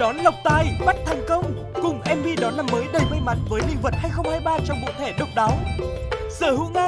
đón lộc tài bắt thành công. Cùng MV đón năm mới đầy may mắn với linh vật 2023 trong bộ thẻ độc đáo. Sở hữu ngay